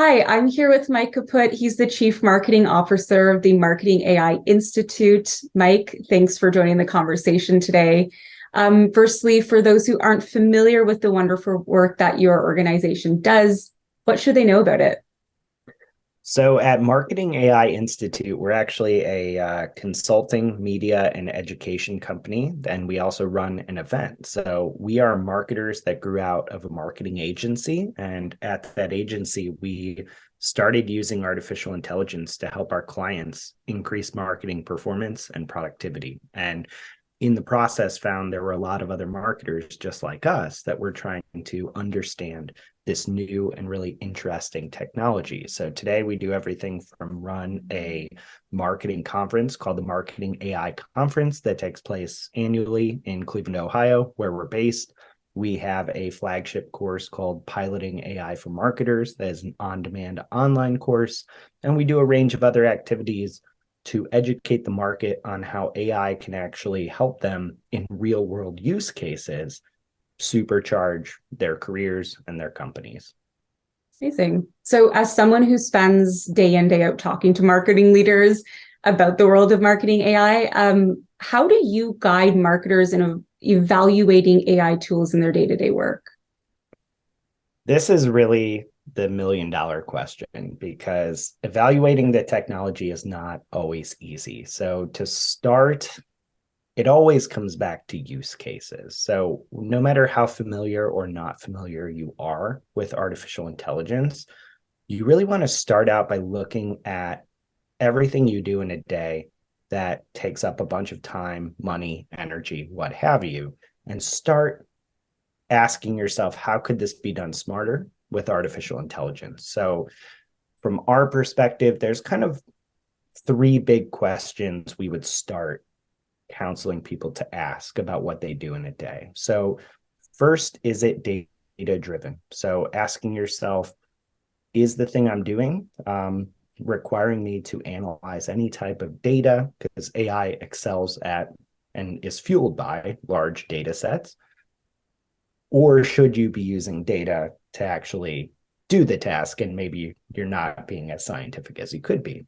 Hi, I'm here with Mike Kaput. He's the Chief Marketing Officer of the Marketing AI Institute. Mike, thanks for joining the conversation today. Um, firstly, for those who aren't familiar with the wonderful work that your organization does, what should they know about it? So at Marketing AI Institute, we're actually a uh, consulting, media, and education company, and we also run an event. So we are marketers that grew out of a marketing agency, and at that agency, we started using artificial intelligence to help our clients increase marketing performance and productivity. And in the process found there were a lot of other marketers just like us that were trying to understand this new and really interesting technology. So today we do everything from run a marketing conference called the Marketing AI Conference that takes place annually in Cleveland, Ohio, where we're based. We have a flagship course called Piloting AI for Marketers that is an on-demand online course. And we do a range of other activities to educate the market on how AI can actually help them in real world use cases supercharge their careers and their companies. Amazing. So as someone who spends day in, day out talking to marketing leaders about the world of marketing AI, um, how do you guide marketers in evaluating AI tools in their day-to-day -day work? This is really the million dollar question because evaluating the technology is not always easy. So to start, it always comes back to use cases. So no matter how familiar or not familiar you are with artificial intelligence, you really want to start out by looking at everything you do in a day that takes up a bunch of time, money, energy, what have you, and start asking yourself, how could this be done smarter? with artificial intelligence. So from our perspective, there's kind of three big questions we would start counseling people to ask about what they do in a day. So first, is it data driven? So asking yourself, is the thing I'm doing um, requiring me to analyze any type of data because AI excels at and is fueled by large data sets? Or should you be using data to actually do the task and maybe you're not being as scientific as you could be.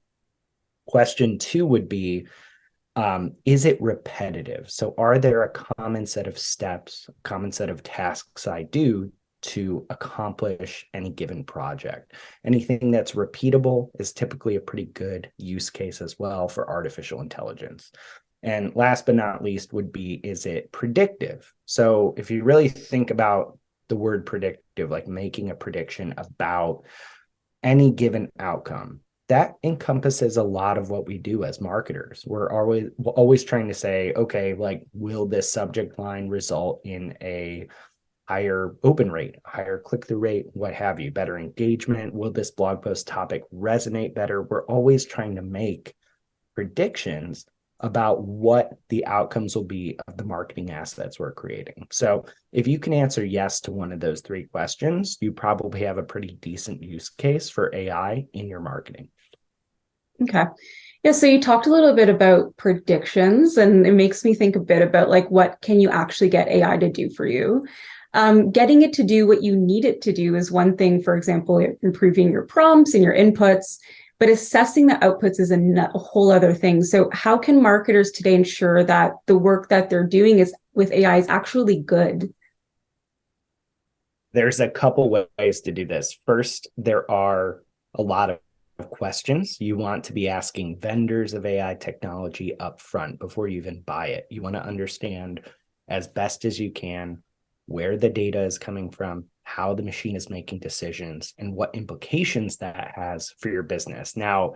Question two would be, um, is it repetitive? So are there a common set of steps, common set of tasks I do to accomplish any given project? Anything that's repeatable is typically a pretty good use case as well for artificial intelligence. And last but not least would be, is it predictive? So if you really think about the word predictive, like making a prediction about any given outcome. That encompasses a lot of what we do as marketers. We're always always trying to say, okay, like, will this subject line result in a higher open rate, higher click through rate, what have you, better engagement? Will this blog post topic resonate better? We're always trying to make predictions about what the outcomes will be of the marketing assets we're creating. So if you can answer yes to one of those three questions, you probably have a pretty decent use case for AI in your marketing. Okay. Yeah, so you talked a little bit about predictions and it makes me think a bit about like what can you actually get AI to do for you? Um, getting it to do what you need it to do is one thing, for example, improving your prompts and your inputs, but assessing the outputs is a, a, whole other thing. So how can marketers today ensure that the work that they're doing is with AI is actually good? There's a couple ways to do this. First, there are a lot of questions you want to be asking vendors of AI technology up front before you even buy it. You want to understand as best as you can where the data is coming from, how the machine is making decisions and what implications that has for your business. Now,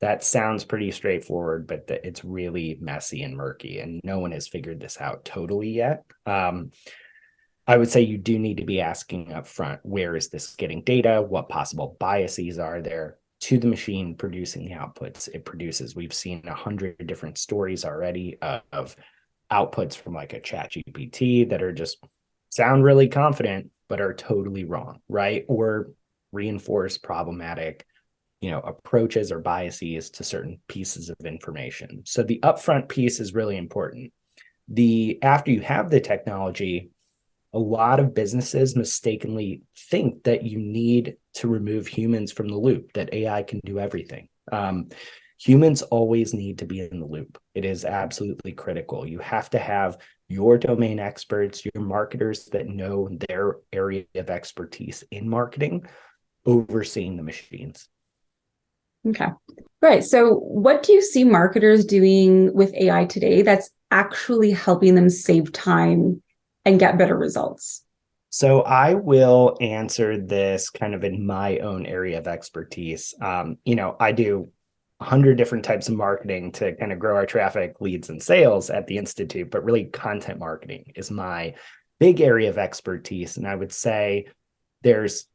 that sounds pretty straightforward, but the, it's really messy and murky, and no one has figured this out totally yet. Um, I would say you do need to be asking up front, where is this getting data? What possible biases are there to the machine producing the outputs it produces? We've seen a hundred different stories already of, outputs from like a chat GPT that are just sound really confident, but are totally wrong, right? Or reinforce problematic, you know, approaches or biases to certain pieces of information. So the upfront piece is really important. The after you have the technology, a lot of businesses mistakenly think that you need to remove humans from the loop, that AI can do everything. Um, humans always need to be in the loop. It is absolutely critical. You have to have your domain experts, your marketers that know their area of expertise in marketing overseeing the machines. Okay. Right. So, what do you see marketers doing with AI today that's actually helping them save time and get better results? So, I will answer this kind of in my own area of expertise. Um, you know, I do 100 different types of marketing to kind of grow our traffic, leads, and sales at the Institute, but really content marketing is my big area of expertise. And I would say there's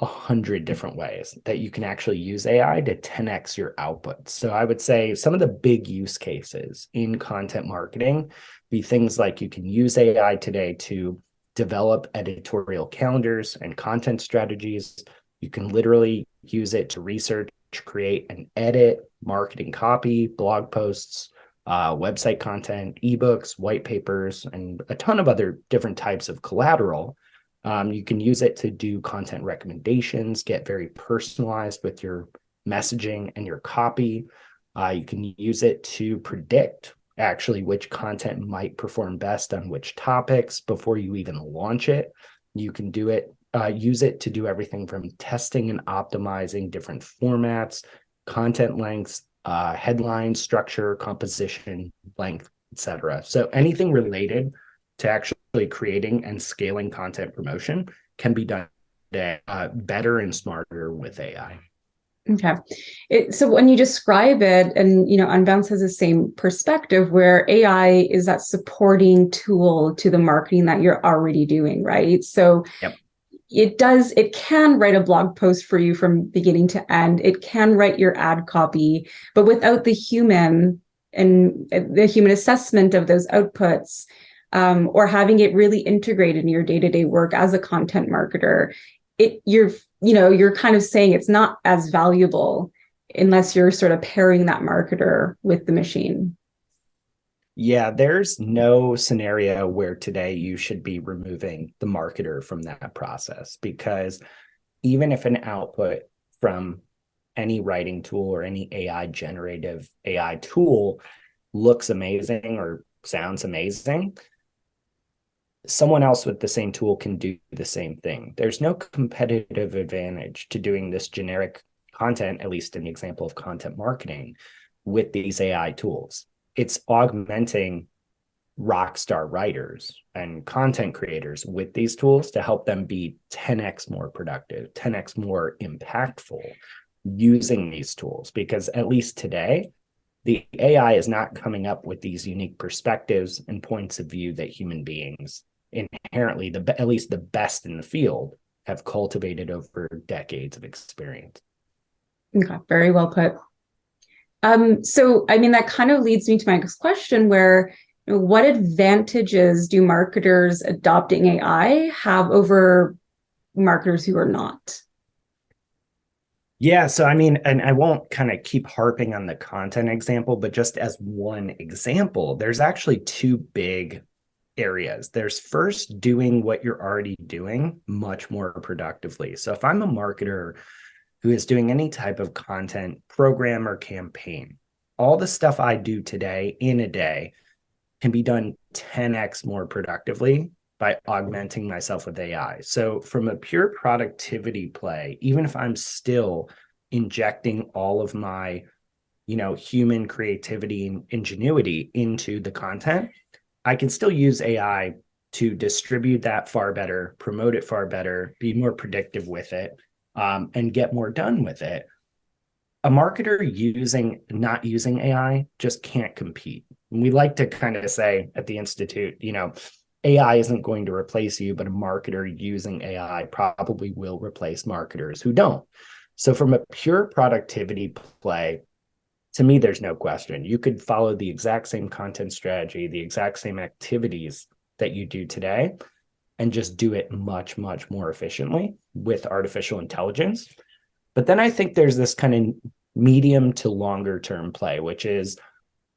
a hundred different ways that you can actually use AI to 10x your output. So I would say some of the big use cases in content marketing be things like you can use AI today to develop editorial calendars and content strategies. You can literally use it to research, create and edit marketing copy, blog posts, uh, website content, ebooks, white papers, and a ton of other different types of collateral um, you can use it to do content recommendations, get very personalized with your messaging and your copy. Uh, you can use it to predict actually which content might perform best on which topics before you even launch it. You can do it, uh, use it to do everything from testing and optimizing different formats, content lengths, uh, headline structure, composition, length, etc. So anything related to actually creating and scaling content promotion can be done uh, better and smarter with AI. Okay. It, so when you describe it, and you know, Unbounce has the same perspective where AI is that supporting tool to the marketing that you're already doing, right? So yep. it does, it can write a blog post for you from beginning to end. It can write your ad copy, but without the human and the human assessment of those outputs, um, or having it really integrated in your day-to-day work as a content marketer it you're you know you're kind of saying it's not as valuable unless you're sort of pairing that marketer with the machine. Yeah, there's no scenario where today you should be removing the marketer from that process because even if an output from any writing tool or any AI generative AI tool looks amazing or sounds amazing, someone else with the same tool can do the same thing. There's no competitive advantage to doing this generic content, at least in the example of content marketing, with these AI tools. It's augmenting rock star writers and content creators with these tools to help them be 10x more productive, 10x more impactful using these tools. Because at least today, the AI is not coming up with these unique perspectives and points of view that human beings inherently the at least the best in the field have cultivated over decades of experience. Okay, very well put. Um, so I mean that kind of leads me to my next question where what advantages do marketers adopting AI have over marketers who are not? Yeah, so I mean, and I won't kind of keep harping on the content example, but just as one example, there's actually two big areas. There's first doing what you're already doing much more productively. So if I'm a marketer who is doing any type of content program or campaign, all the stuff I do today in a day can be done 10x more productively by augmenting myself with AI. So from a pure productivity play, even if I'm still injecting all of my you know human creativity and ingenuity into the content I can still use AI to distribute that far better, promote it far better, be more predictive with it, um, and get more done with it. A marketer using not using AI just can't compete. And we like to kind of say at the institute, you know, AI isn't going to replace you, but a marketer using AI probably will replace marketers who don't. So, from a pure productivity play, to me, there's no question. You could follow the exact same content strategy, the exact same activities that you do today, and just do it much, much more efficiently with artificial intelligence. But then I think there's this kind of medium to longer term play, which is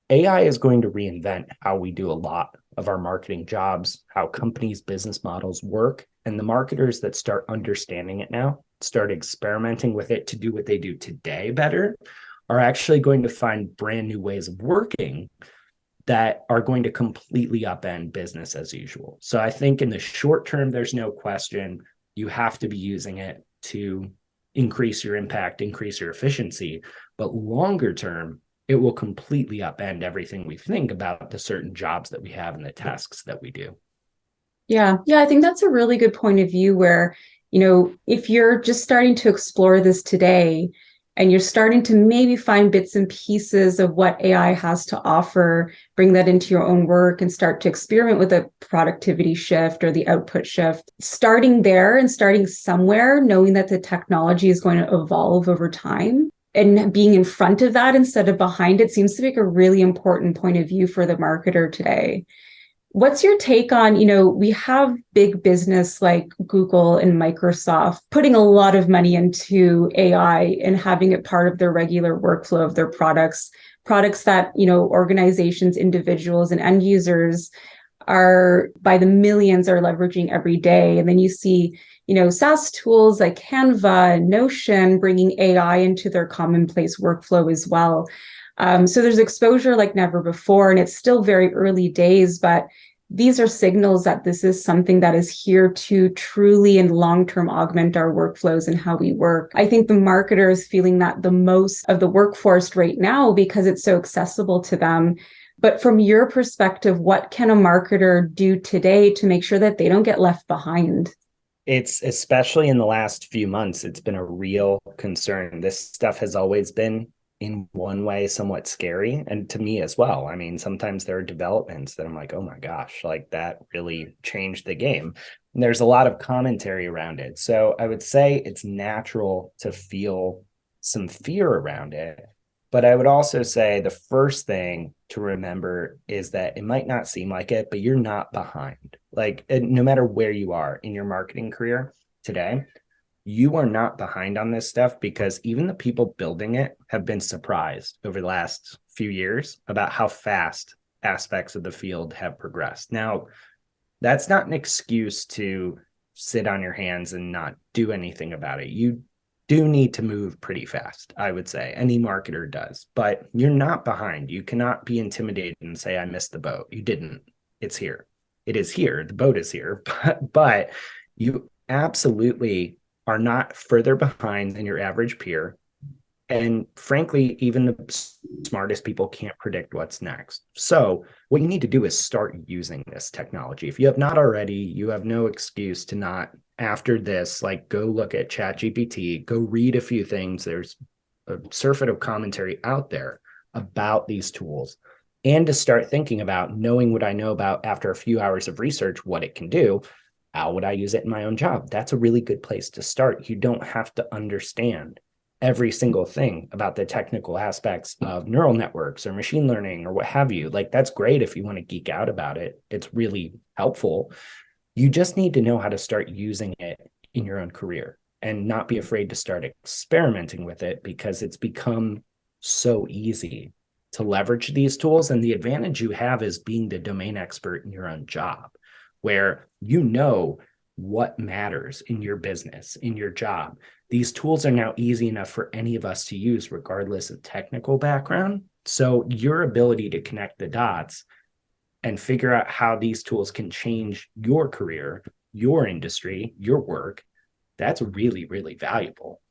AI is going to reinvent how we do a lot of our marketing jobs, how companies' business models work. And the marketers that start understanding it now, start experimenting with it to do what they do today better, are actually going to find brand new ways of working that are going to completely upend business as usual. So I think in the short term, there's no question you have to be using it to increase your impact, increase your efficiency. But longer term, it will completely upend everything we think about the certain jobs that we have and the tasks that we do. Yeah, yeah, I think that's a really good point of view where, you know, if you're just starting to explore this today and you're starting to maybe find bits and pieces of what AI has to offer, bring that into your own work and start to experiment with a productivity shift or the output shift. Starting there and starting somewhere, knowing that the technology is going to evolve over time and being in front of that instead of behind it seems to make a really important point of view for the marketer today. What's your take on, you know, we have big business like Google and Microsoft putting a lot of money into AI and having it part of their regular workflow of their products, products that, you know, organizations, individuals and end users are by the millions are leveraging every day. And then you see you know, SaaS tools like Canva and Notion bringing AI into their commonplace workflow as well. Um, so there's exposure like never before, and it's still very early days, but these are signals that this is something that is here to truly and long-term augment our workflows and how we work. I think the marketer is feeling that the most of the workforce right now because it's so accessible to them. But from your perspective, what can a marketer do today to make sure that they don't get left behind? it's especially in the last few months it's been a real concern. This stuff has always been in one way somewhat scary and to me as well. I mean sometimes there are developments that i'm like oh my gosh like that really changed the game. And there's a lot of commentary around it. So i would say it's natural to feel some fear around it but I would also say the first thing to remember is that it might not seem like it, but you're not behind. Like, no matter where you are in your marketing career today, you are not behind on this stuff because even the people building it have been surprised over the last few years about how fast aspects of the field have progressed. Now, that's not an excuse to sit on your hands and not do anything about it. You do need to move pretty fast, I would say. Any marketer does, but you're not behind. You cannot be intimidated and say, I missed the boat. You didn't. It's here. It is here. The boat is here. But, but you absolutely are not further behind than your average peer. And frankly, even the smartest people can't predict what's next. So, what you need to do is start using this technology. If you have not already, you have no excuse to not after this, like go look at ChatGPT, go read a few things. There's a surfeit of commentary out there about these tools and to start thinking about knowing what I know about after a few hours of research, what it can do. How would I use it in my own job? That's a really good place to start. You don't have to understand every single thing about the technical aspects of neural networks or machine learning or what have you. Like, that's great if you want to geek out about it. It's really helpful. You just need to know how to start using it in your own career and not be afraid to start experimenting with it because it's become so easy to leverage these tools. And the advantage you have is being the domain expert in your own job, where you know what matters in your business, in your job. These tools are now easy enough for any of us to use, regardless of technical background. So, your ability to connect the dots and figure out how these tools can change your career, your industry, your work, that's really, really valuable.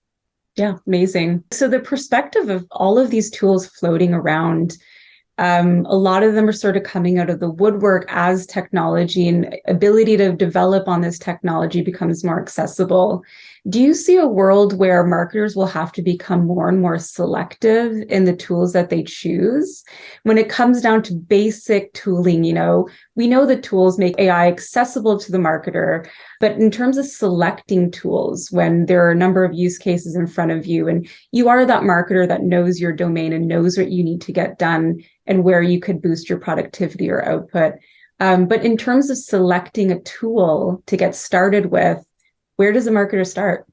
Yeah, amazing. So, the perspective of all of these tools floating around, um, a lot of them are sort of coming out of the woodwork as technology and ability to develop on this technology becomes more accessible. Do you see a world where marketers will have to become more and more selective in the tools that they choose? When it comes down to basic tooling, you know, we know the tools make AI accessible to the marketer, but in terms of selecting tools, when there are a number of use cases in front of you and you are that marketer that knows your domain and knows what you need to get done and where you could boost your productivity or output. Um, but in terms of selecting a tool to get started with, where does a marketer start?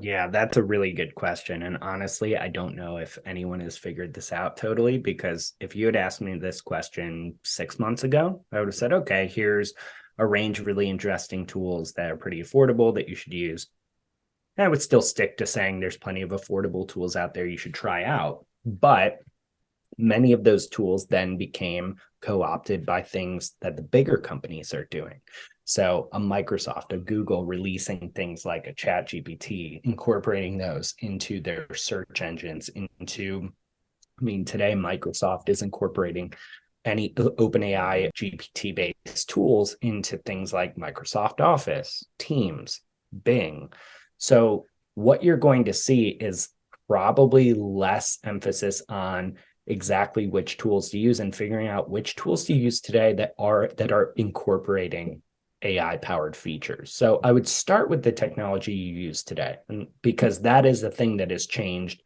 Yeah, that's a really good question. And honestly, I don't know if anyone has figured this out totally because if you had asked me this question six months ago, I would have said, okay, here's a range of really interesting tools that are pretty affordable that you should use. And I would still stick to saying there's plenty of affordable tools out there you should try out. But many of those tools then became co-opted by things that the bigger companies are doing. So a Microsoft, a Google releasing things like a Chat GPT, incorporating those into their search engines, into, I mean, today Microsoft is incorporating any OpenAI GPT based tools into things like Microsoft Office, Teams, Bing. So what you're going to see is probably less emphasis on exactly which tools to use and figuring out which tools to use today that are that are incorporating AI powered features. So I would start with the technology you use today, because that is the thing that has changed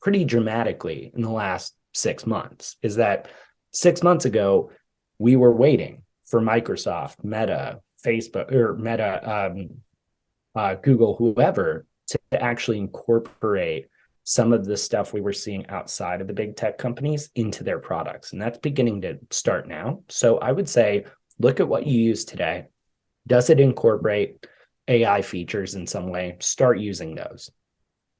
pretty dramatically in the last six months. Is that six months ago, we were waiting for Microsoft, Meta, Facebook, or Meta, um, uh, Google, whoever, to actually incorporate some of the stuff we were seeing outside of the big tech companies into their products. And that's beginning to start now. So I would say, look at what you use today does it incorporate AI features in some way? Start using those.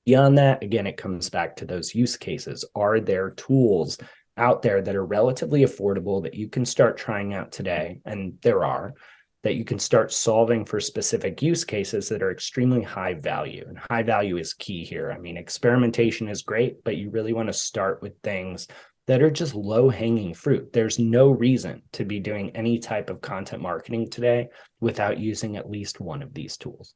Beyond that, again, it comes back to those use cases. Are there tools out there that are relatively affordable that you can start trying out today? And there are that you can start solving for specific use cases that are extremely high value. And high value is key here. I mean, experimentation is great, but you really want to start with things that are just low hanging fruit. There's no reason to be doing any type of content marketing today without using at least one of these tools.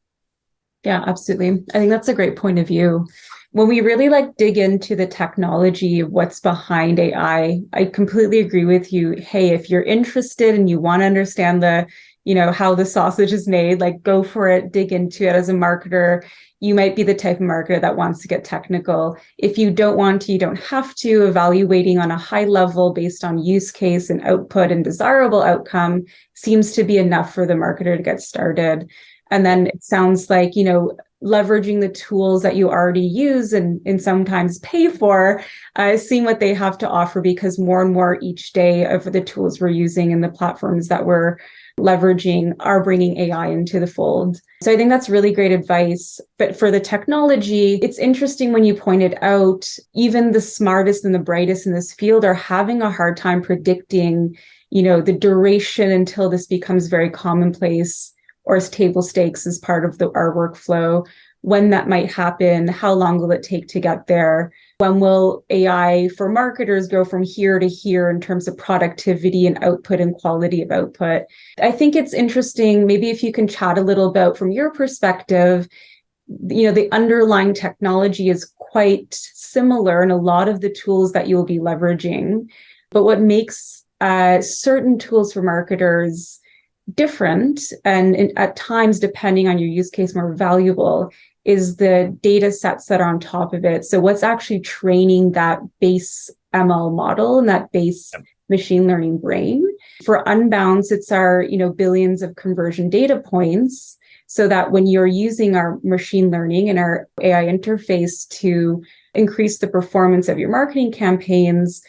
Yeah, absolutely. I think that's a great point of view. When we really like dig into the technology, what's behind AI, I completely agree with you. Hey, if you're interested and you want to understand the, you know, how the sausage is made, like go for it, dig into it as a marketer you might be the type of marketer that wants to get technical. If you don't want to, you don't have to. Evaluating on a high level based on use case and output and desirable outcome seems to be enough for the marketer to get started. And then it sounds like, you know, leveraging the tools that you already use and, and sometimes pay for, uh, seeing what they have to offer because more and more each day of the tools we're using and the platforms that we're leveraging are bringing AI into the fold. So I think that's really great advice. But for the technology, it's interesting when you pointed out even the smartest and the brightest in this field are having a hard time predicting, you know, the duration until this becomes very commonplace or as table stakes as part of the, our workflow when that might happen, how long will it take to get there? When will AI for marketers go from here to here in terms of productivity and output and quality of output? I think it's interesting, maybe if you can chat a little about from your perspective, you know, the underlying technology is quite similar in a lot of the tools that you'll be leveraging. But what makes uh, certain tools for marketers different and, and at times, depending on your use case, more valuable is the data sets that are on top of it. So what's actually training that base ML model and that base machine learning brain. For Unbounce, it's our, you know, billions of conversion data points so that when you're using our machine learning and our AI interface to increase the performance of your marketing campaigns,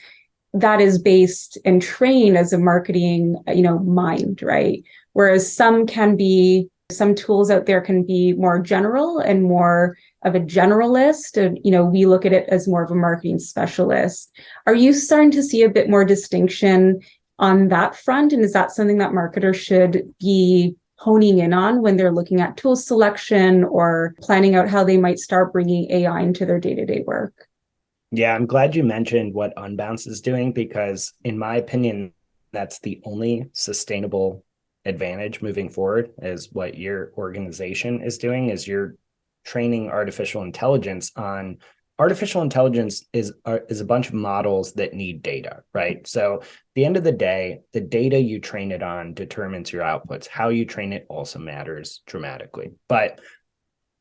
that is based and trained as a marketing, you know, mind, right? Whereas some can be some tools out there can be more general and more of a generalist. And, you know, we look at it as more of a marketing specialist. Are you starting to see a bit more distinction on that front? And is that something that marketers should be honing in on when they're looking at tool selection or planning out how they might start bringing AI into their day to day work? Yeah, I'm glad you mentioned what Unbounce is doing because, in my opinion, that's the only sustainable advantage moving forward is what your organization is doing is you're training artificial intelligence on artificial intelligence is is a bunch of models that need data right? So the end of the day the data you train it on determines your outputs. How you train it also matters dramatically. But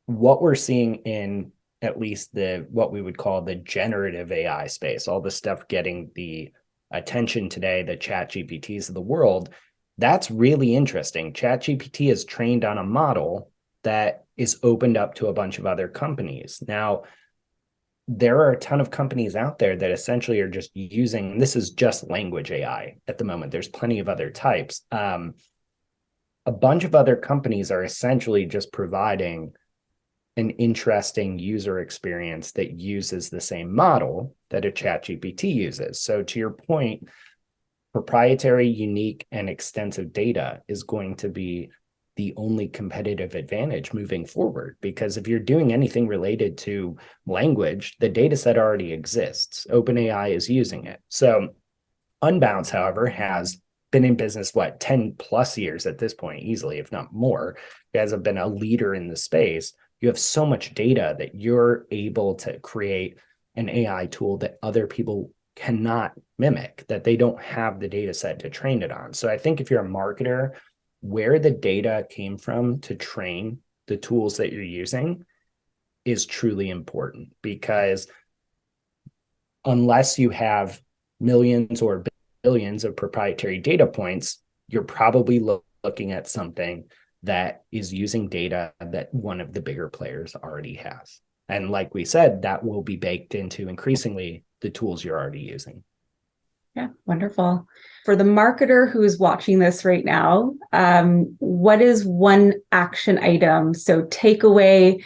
what we're seeing in at least the what we would call the generative ai space all the stuff getting the attention today the chat gpts of the world that's really interesting. ChatGPT is trained on a model that is opened up to a bunch of other companies. Now, there are a ton of companies out there that essentially are just using this is just language AI at the moment. There's plenty of other types. Um, a bunch of other companies are essentially just providing an interesting user experience that uses the same model that a chat GPT uses. So to your point, proprietary, unique, and extensive data is going to be the only competitive advantage moving forward. Because if you're doing anything related to language, the data set already exists. OpenAI is using it. So Unbounce, however, has been in business, what, 10 plus years at this point, easily, if not more. You guys have been a leader in the space. You have so much data that you're able to create an AI tool that other people cannot mimic, that they don't have the data set to train it on. So I think if you're a marketer, where the data came from to train the tools that you're using is truly important because unless you have millions or billions of proprietary data points, you're probably lo looking at something that is using data that one of the bigger players already has. And like we said, that will be baked into increasingly the tools you're already using. Yeah, wonderful. For the marketer who is watching this right now, um, what is one action item? So take away,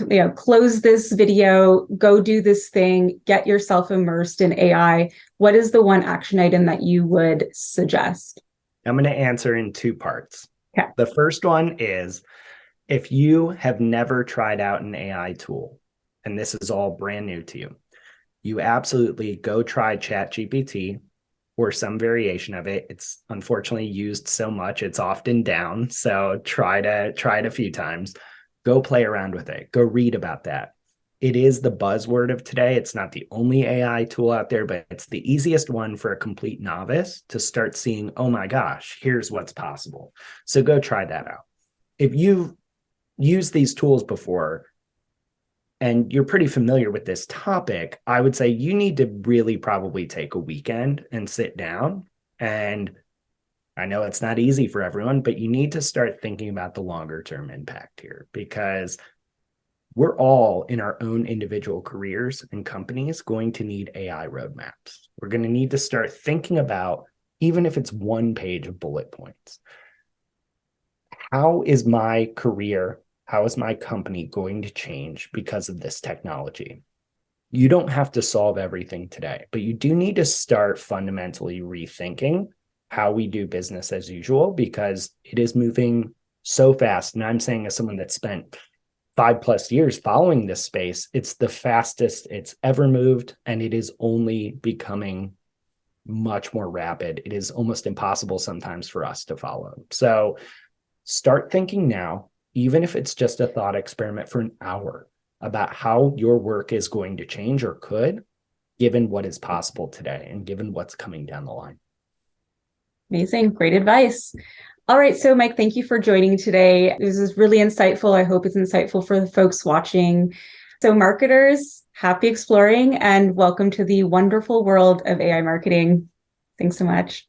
you know, close this video, go do this thing, get yourself immersed in AI. What is the one action item that you would suggest? I'm going to answer in two parts. Okay. The first one is if you have never tried out an AI tool, and this is all brand new to you, you absolutely go try ChatGPT or some variation of it. It's unfortunately used so much, it's often down. So try to try it a few times. Go play around with it. Go read about that. It is the buzzword of today. It's not the only AI tool out there, but it's the easiest one for a complete novice to start seeing, oh my gosh, here's what's possible. So go try that out. If you've used these tools before, and you're pretty familiar with this topic, I would say you need to really probably take a weekend and sit down. And I know it's not easy for everyone, but you need to start thinking about the longer term impact here because we're all in our own individual careers and companies going to need AI roadmaps. We're going to need to start thinking about, even if it's one page of bullet points, how is my career how is my company going to change because of this technology? You don't have to solve everything today, but you do need to start fundamentally rethinking how we do business as usual because it is moving so fast. And I'm saying, as someone that spent five plus years following this space, it's the fastest it's ever moved, and it is only becoming much more rapid. It is almost impossible sometimes for us to follow. So start thinking now even if it's just a thought experiment for an hour about how your work is going to change or could, given what is possible today and given what's coming down the line. Amazing. Great advice. All right. So, Mike, thank you for joining today. This is really insightful. I hope it's insightful for the folks watching. So, marketers, happy exploring and welcome to the wonderful world of AI marketing. Thanks so much.